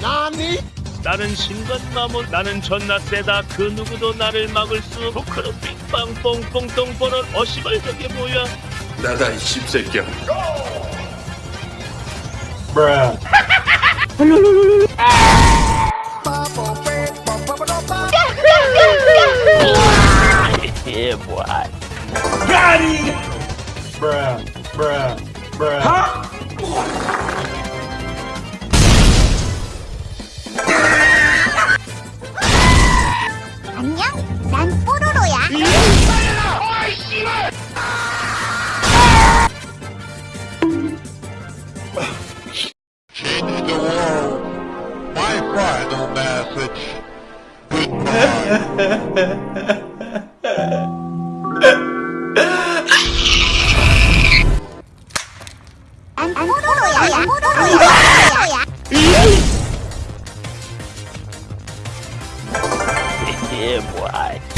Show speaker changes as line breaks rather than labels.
나니?
나는 신관마모 나는 존나 세다. 그 누구도 나를 막을 수 없고 그런 빙빵 뽕뽕 똥 보는 어시발 저게 뭐야?
나다 이 씹새끼야.
예 뭐야
안녕? 난 뽀로로야. 난 뽀로로야. 뽀로로야.
예 뭐야